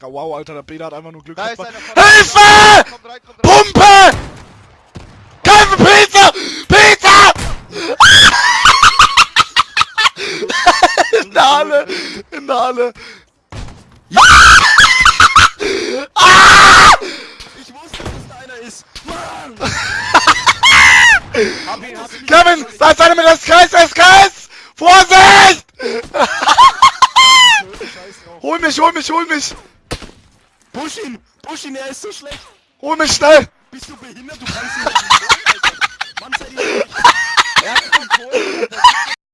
Ja, wow, Alter, der Beda hat einfach nur Glück Da ist einer Hilfe! Rein, rein. Pumpe! Hilfe, Peter! Peter! In der Halle! In der Halle! Ich wusste, dass da einer ist. Mann! hab ihn, hab ihn. Kevin, da ist einer mit SKS, SKS! Vorsicht! Scheiß drauf. Hol mich, hol mich, hol mich! Push ihn! Push ihn, er ist so schlecht! Hol mich schnell! Bist du behindert? Du kannst ihn nicht